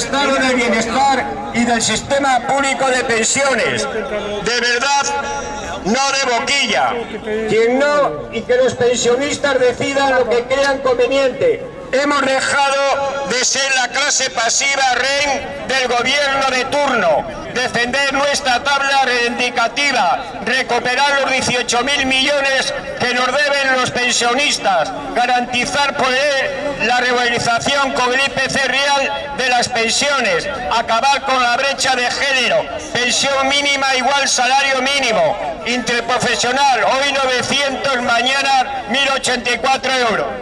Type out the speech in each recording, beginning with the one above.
estado del bienestar y del sistema público de pensiones. De verdad, no de boquilla. Quien no, y que los pensionistas decidan lo que crean conveniente. Hemos dejado de ser la clase pasiva rey del gobierno de turno, defender nuestra tabla reivindicativa, recuperar los 18.000 millones que nos deben los pensionistas, garantizar él la regularización con el IPC real de las pensiones, acabar con la brecha de género, pensión mínima igual salario mínimo, interprofesional, hoy 900, mañana 1.084 euros.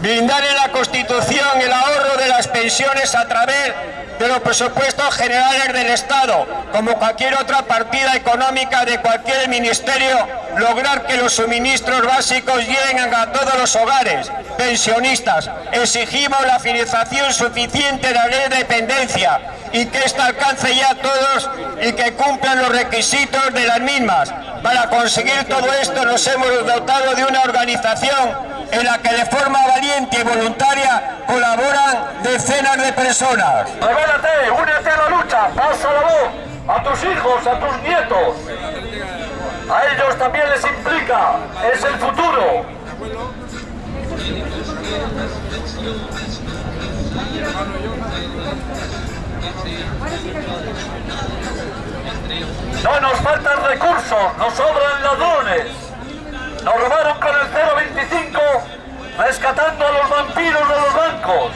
Blindar en la Constitución el ahorro de las pensiones a través de los presupuestos generales del Estado, como cualquier otra partida económica de cualquier ministerio, lograr que los suministros básicos lleguen a todos los hogares, pensionistas. Exigimos la financiación suficiente de la ley de dependencia y que ésta alcance ya a todos y que cumplan los requisitos de las mismas. Para conseguir todo esto nos hemos dotado de una organización en la que de forma valiente y voluntaria colaboran decenas de personas. Revélate, únete a la lucha, pasa la voz a tus hijos, a tus nietos. A ellos también les implica, es el futuro. No nos faltan recursos, nos sobran ladrones. Nos robaron con el 025 rescatando a los vampiros de los bancos.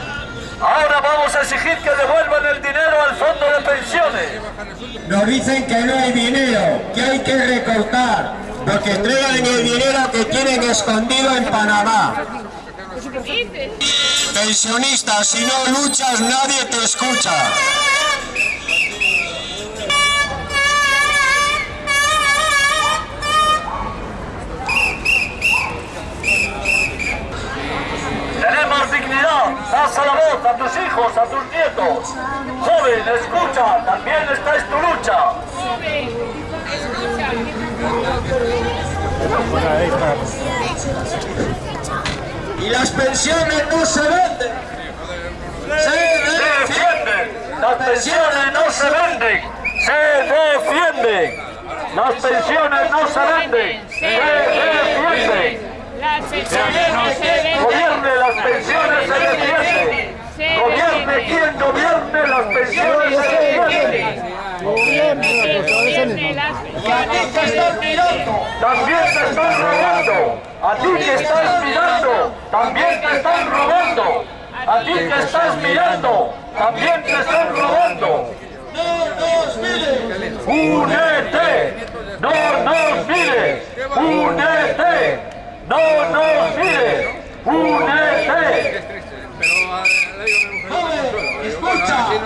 Ahora vamos a exigir que devuelvan el dinero al fondo de pensiones. Nos dicen que no hay dinero, que hay que recortar, porque entregan el dinero que tienen escondido en Panamá. Pensionistas, si no luchas nadie te escucha. Las pensiones no se venden, se defienden. Las pensiones no se venden. Gobierne las pensiones se defienden. Gobierne quien gobierne las pensiones se defienden. Defiende las pensiones. También te están robando. A ti que estás mirando, también te están robando. A ti que estás mirando, también te están robando. ¡Únete! ¡No nos mires! ¡Únete! ¡No nos mires! ¡Únete!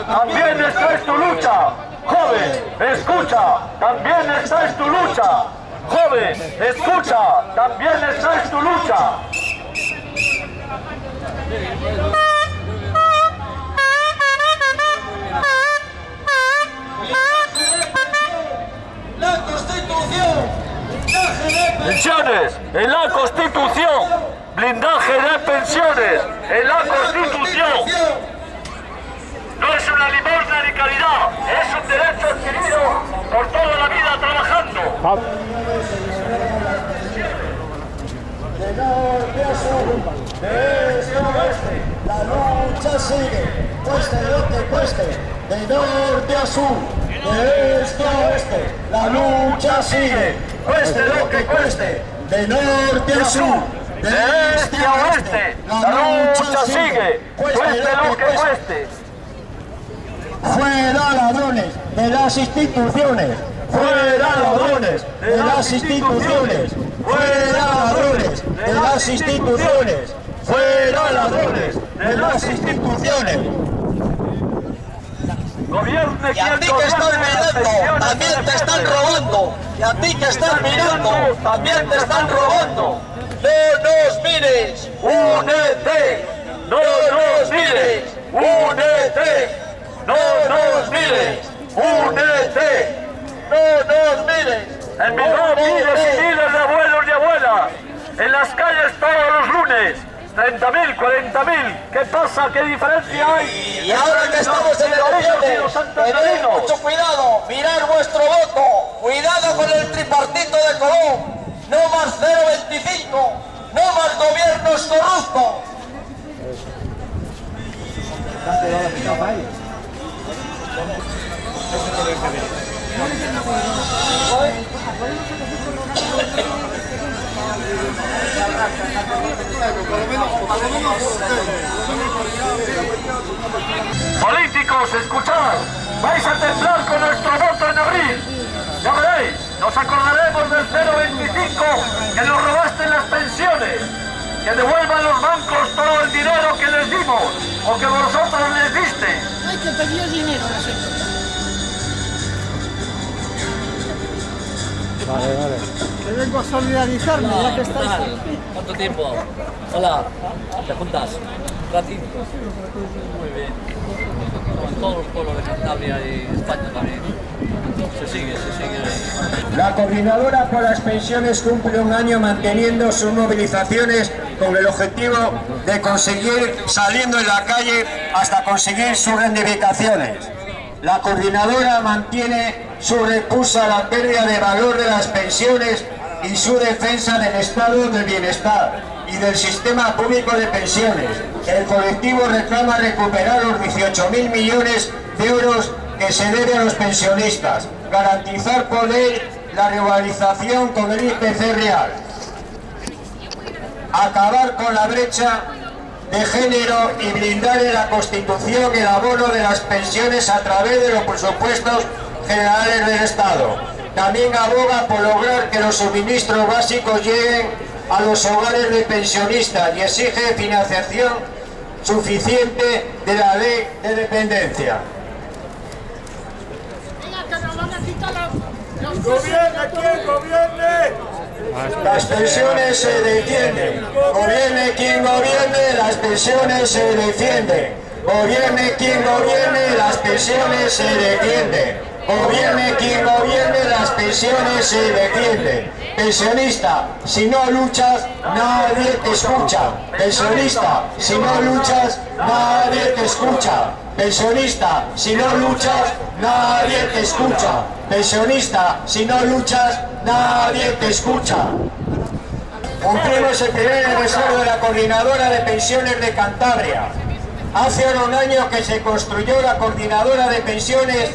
También esta es tu lucha. Joven, escucha. También esta es tu lucha. Joven, escucha. También esta es tu lucha. Pensiones en la Constitución. Blindaje de pensiones en la Constitución. No es una limosna ni caridad, es un derecho adquirido por toda la vida trabajando. la lucha sigue, cueste lo que cueste, de norte a sur, de este a oeste, la lucha sigue, cueste lo que cueste, de norte a sur, De este a oeste, la lucha sigue, cueste lo que cueste. Fuera ladrones de las instituciones. Fuera ladrones de las instituciones. Fuera ladrones de las instituciones. Fuera ladrones de las instituciones. Y a ti que estás mirando, también te están robando. Y a ti que estás mirando, también te están robando. No nos mires. ¡Únete! ¡No nos mires! ¡Únete! ¡No nos mires! ¡Únete! No nos mires. En mi miles y miles de abuelos y abuelas en las calles todos los lunes. 30.000, 40.000. ¿Qué pasa? ¿Qué diferencia hay? Y ahora que estamos en elecciones, tened mucho cuidado, mirar vuestro voto, cuidado con el tripartito de Colón, no más 025, no más gobiernos corruptos. Políticos, escuchad, vais a temblar con nuestro voto en abril. Ya veréis, nos acordaremos del 025 que nos robaste las pensiones. Que devuelvan los bancos todo el dinero que les dimos o que vosotros les disteis. Hay que pedir dinero a la gente. Que vengo a solidarizarme, ya que estáis tal? ¿Cuánto tiempo? Hola, ¿te juntas? ¿Un ratito? Muy bien. Como en todos los pueblos de Cantabria y España también. Se sigue, se sigue. La coordinadora por las pensiones cumple un año manteniendo sus movilizaciones con el objetivo de conseguir saliendo en la calle hasta conseguir sus reivindicaciones. La coordinadora mantiene su repulsa a la pérdida de valor de las pensiones y su defensa del estado del bienestar y del sistema público de pensiones. El colectivo reclama recuperar los 18.000 millones de euros que se debe a los pensionistas, garantizar por ley la regularización con el IPC real, acabar con la brecha de género y blindar en la Constitución el abono de las pensiones a través de los presupuestos generales del Estado. También aboga por lograr que los suministros básicos lleguen a los hogares de pensionistas y exige financiación suficiente de la ley de dependencia. Venga, que nos van a quitar los... los ¡Gobierne quien gobierne! Las pensiones se defienden. Gobierne quien gobierne, las pensiones se defienden. Gobierne quien gobierne, las pensiones se defienden. Gobierne quien gobierne, las pensiones se defienden. Pensionista, si no luchas, nadie te escucha. Pensionista, si no luchas, nadie te escucha. Pensionista, si no luchas, nadie te escucha. Pensionista, si no luchas, nadie te escucha. Cumplimos el primer aniversario de la Coordinadora de Pensiones de Cantabria. Hace ahora un año que se construyó la Coordinadora de Pensiones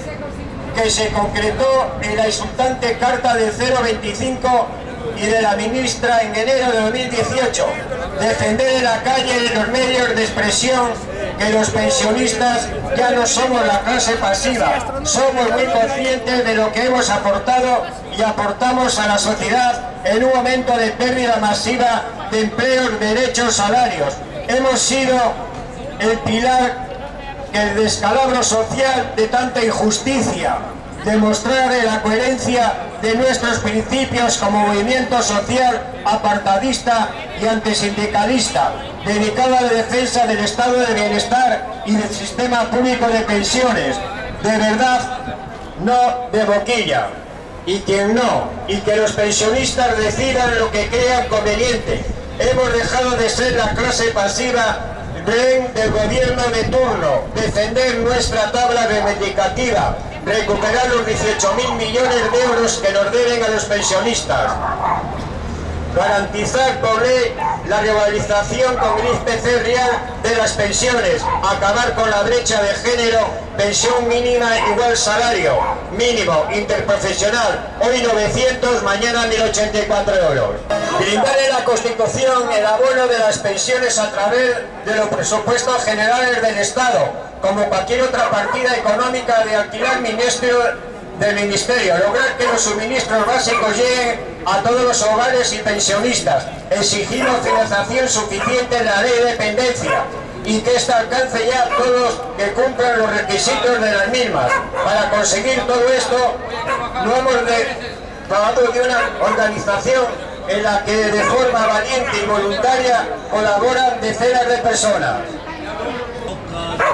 que se concretó en la insultante Carta del 025 y de la ministra en enero de 2018. Defender en la calle en los medios de expresión que los pensionistas ya no somos la clase pasiva, somos muy conscientes de lo que hemos aportado y aportamos a la sociedad en un momento de pérdida masiva de empleos, derechos, salarios. Hemos sido el pilar el descalabro social de tanta injusticia, demostrar la coherencia de nuestros principios como movimiento social apartadista y antisindicalista, dedicado a la defensa del estado de bienestar y del sistema público de pensiones, de verdad, no de boquilla. Y quien no, y que los pensionistas decidan lo que crean conveniente. Hemos dejado de ser la clase pasiva rehén del gobierno de turno, defender nuestra tabla reivindicativa, recuperar los 18.000 millones de euros que nos deben a los pensionistas, garantizar por ley la regularización con IPC real de las pensiones, acabar con la brecha de género, pensión mínima igual salario, mínimo, interprofesional, hoy 900, mañana 1084 euros. Brindar en la Constitución el abono de las pensiones a través de los presupuestos generales del Estado, como cualquier otra partida económica de alquiler ministerio del Ministerio, lograr que los suministros básicos lleguen a todos los hogares y pensionistas, exigimos financiación suficiente en la ley de dependencia y que ésta alcance ya a todos que cumplan los requisitos de las mismas. Para conseguir todo esto, no hemos de, de una organización en la que de forma valiente y voluntaria colaboran decenas de personas.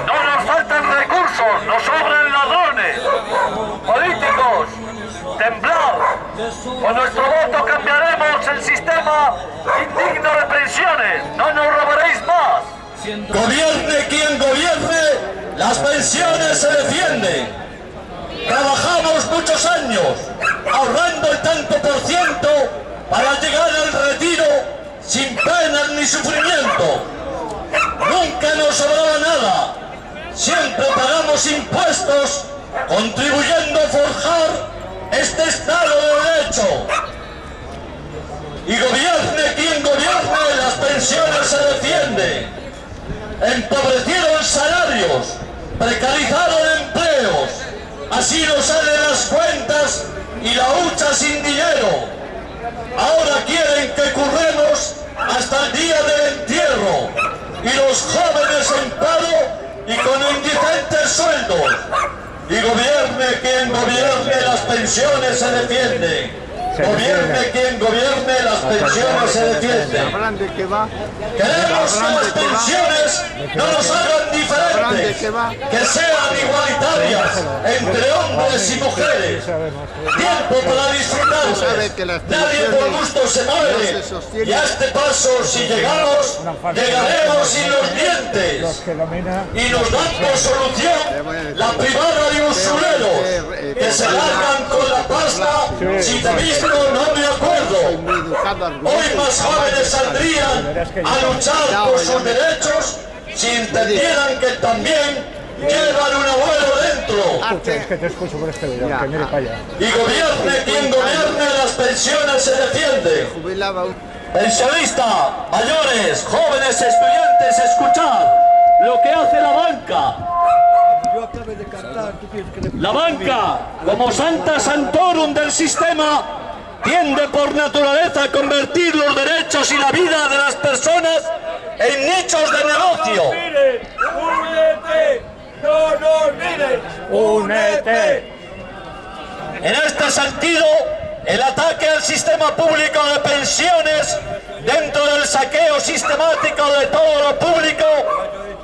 No nos faltan recursos, nos sobran ladrones. Políticos, temblad. Con nuestro voto cambiaremos el sistema indigno de pensiones. No nos robaréis más. Gobierne quien gobierne, las pensiones se defienden. Trabajamos muchos años, ahorrando el tanto por ciento para llegar al retiro sin penas ni sufrimiento. Nunca nos sobraba nada. Siempre pagamos impuestos, contribuyendo a forjar este Estado de Derecho. Y gobierne quien gobierne, las pensiones se defienden empobrecieron salarios, precarizaron empleos, así nos salen las cuentas y la hucha sin dinero. Ahora quieren que curremos hasta el día del entierro y los jóvenes en paro y con indigentes sueldos. Y gobierne quien gobierne, las pensiones se defienden. Gobierne quien gobierne, las pensiones se defienden. Queremos que las pensiones no nos hagan diferentes, que sean igualitarias entre hombres y mujeres. Tiempo para disfrutarse. Nadie por gusto se muere. Y a este paso, si llegamos, llegaremos sin los dientes. Y nos dan por solución la privada de usureros que se largan con la pasta si te visto no me acuerdo. Hoy más jóvenes saldrían a luchar por sus derechos si entendieran que también llevan un abuelo dentro. Es que te escucho por este video, que mire para allá. Y gobierne quien gobierne, las pensiones se defienden. Pensionista, mayores, jóvenes, estudiantes, escuchad lo que hace la banca. La banca, como Santa Santorum del sistema, tiende por naturaleza a convertir los derechos y la vida de las personas en nichos de negocio. ¡No nos mires! ¡Únete! En este sentido, el ataque al sistema público de pensiones dentro del saqueo sistemático de todo lo público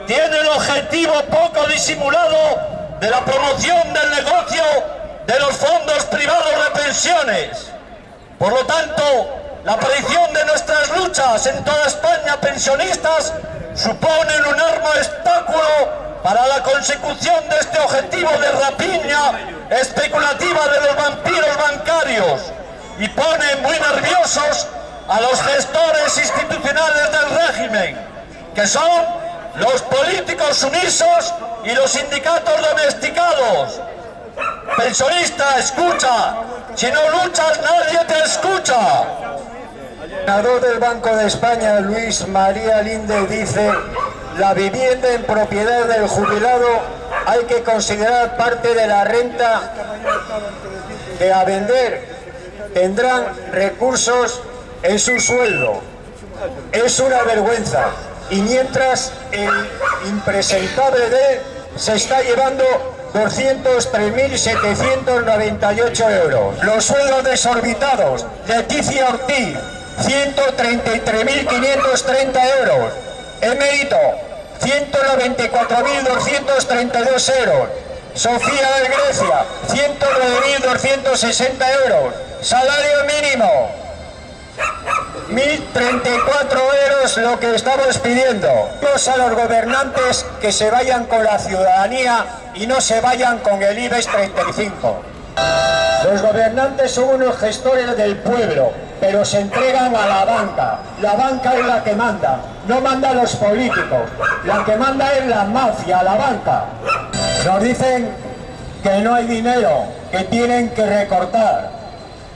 tiene el objetivo poco disimulado de la promoción del negocio de los fondos privados de pensiones. Por lo tanto, la aparición de nuestras luchas en toda España pensionistas suponen un arma obstáculo para la consecución de este objetivo de rapiña especulativa de los vampiros bancarios y pone muy nerviosos a los gestores institucionales del régimen, que son los políticos sumisos y los sindicatos domesticados. Pensionista, escucha, si no luchas nadie te escucha. El senador del Banco de España, Luis María Linde, dice la vivienda en propiedad del jubilado hay que considerar parte de la renta que a vender tendrán recursos en su sueldo. Es una vergüenza. Y mientras el impresentable de se está llevando 203.798 euros. Los sueldos desorbitados, Leticia Ortiz, 133.530 euros. Emérito, 194.232 euros. Sofía de Grecia, 109.260 euros. Salario mínimo, 1.034 euros lo que estamos pidiendo. A los gobernantes que se vayan con la ciudadanía y no se vayan con el IBEX 35. Los gobernantes son unos gestores del pueblo, pero se entregan a la banca. La banca es la que manda, no mandan los políticos. La que manda es la mafia, la banca. Nos dicen que no hay dinero, que tienen que recortar.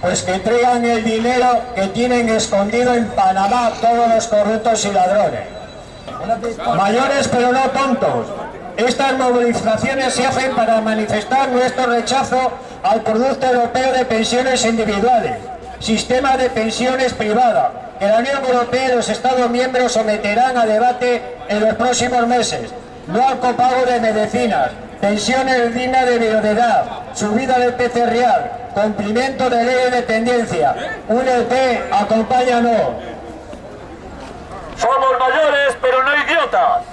Pues que traigan el dinero que tienen escondido en Panamá todos los corruptos y ladrones. Mayores pero no tontos. Estas movilizaciones se hacen para manifestar nuestro rechazo al Producto Europeo de Pensiones Individuales, sistema de pensiones privada, que la Unión Europea y los Estados miembros someterán a debate en los próximos meses. No al copago de medicinas, pensiones dignas de viudedad, subida del PC real, cumplimiento de ley de dependencia. UNEP, acompáñanos. Somos mayores, pero no idiotas.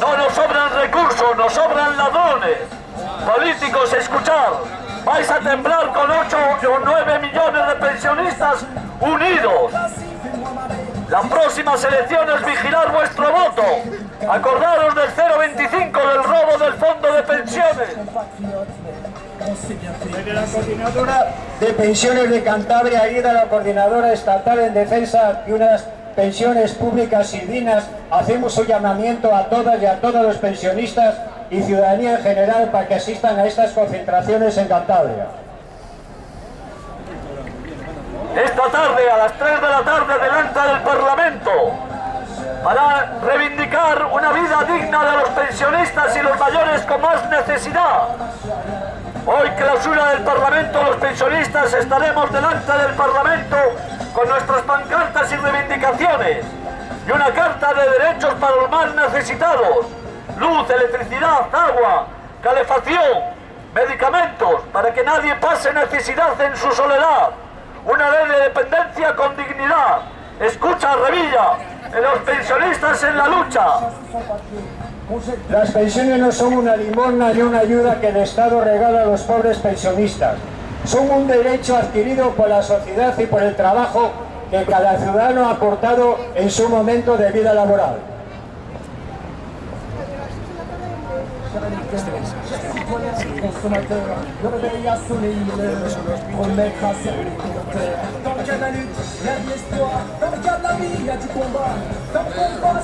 No nos sobran recursos, nos sobran ladrones. Políticos, escuchar. Vais a temblar con 8 o 9 millones de pensionistas unidos. Las próximas elecciones vigilar vuestro voto. Acordaros del 0,25 del robo del fondo de pensiones. Desde la coordinadora de pensiones de Cantabria, ayuda a la coordinadora estatal en defensa de unas pensiones públicas y dignas, hacemos un llamamiento a todas y a todos los pensionistas y ciudadanía en general para que asistan a estas concentraciones en Cantabria. Esta tarde, a las 3 de la tarde, delante del Parlamento, para reivindicar una vida digna de los pensionistas y los mayores con más necesidad. Hoy, clausura del Parlamento, los pensionistas estaremos delante del Parlamento con nuestras pancartas y reivindicaciones y una carta de derechos para los más necesitados. Luz, electricidad, agua, calefacción, medicamentos, para que nadie pase necesidad en su soledad. Una ley de dependencia con dignidad. Escucha, Revilla, en los pensionistas en la lucha. Las pensiones no son una limosna ni una ayuda que el Estado regala a los pobres pensionistas. Son un derecho adquirido por la sociedad y por el trabajo que cada ciudadano ha aportado en su momento de vida laboral.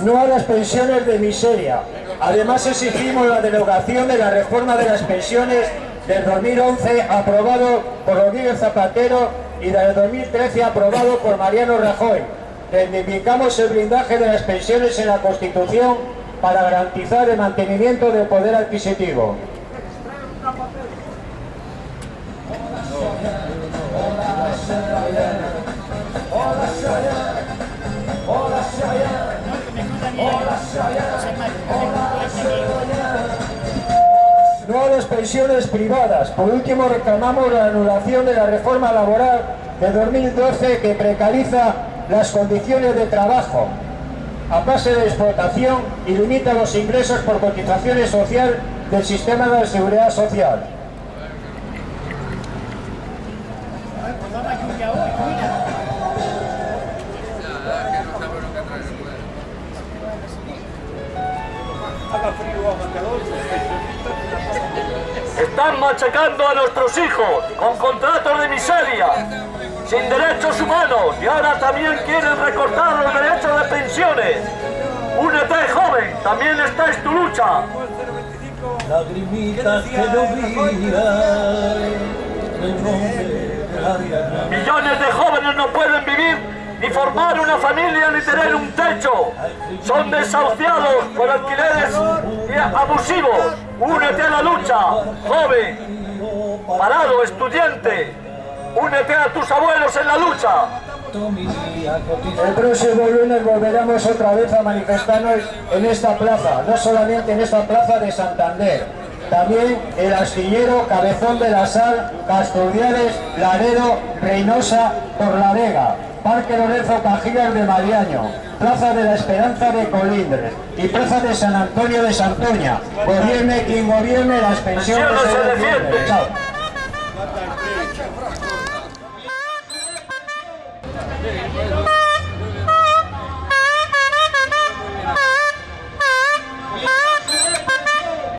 No a las pensiones de miseria. Además exigimos la derogación de la reforma de las pensiones del 2011 aprobado por Rodríguez Zapatero y del 2013 aprobado por Mariano Rajoy. Reivindicamos el blindaje de las pensiones en la Constitución para garantizar el mantenimiento del poder adquisitivo. No a las pensiones privadas. Por último, reclamamos la anulación de la reforma laboral de 2012 que precariza las condiciones de trabajo a base de explotación y limita los ingresos por cotizaciones social del sistema de seguridad social. Machacando a nuestros hijos con contratos de miseria, sin derechos humanos y ahora también quieren recortar los derechos de pensiones. Únete, joven, también esta es tu lucha. Lagrimitas que. Millones de jóvenes no pueden vivir ni formar una familia ni tener un techo. Son desahuciados por alquileres abusivos. Únete a la lucha, joven, parado, estudiante. Únete a tus abuelos en la lucha. El próximo lunes volveremos otra vez a manifestarnos en esta plaza, no solamente en esta plaza de Santander, también el Astillero, Cabezón de la Sal, Casturdiales, Laredo, Reynosa, Torlavega, Parque Lorenzo Cajigas de Mariaño, Plaza de la Esperanza de Colindres y Plaza de San Antonio de Santoña. Gobierne quien gobierne las pensiones se defienden.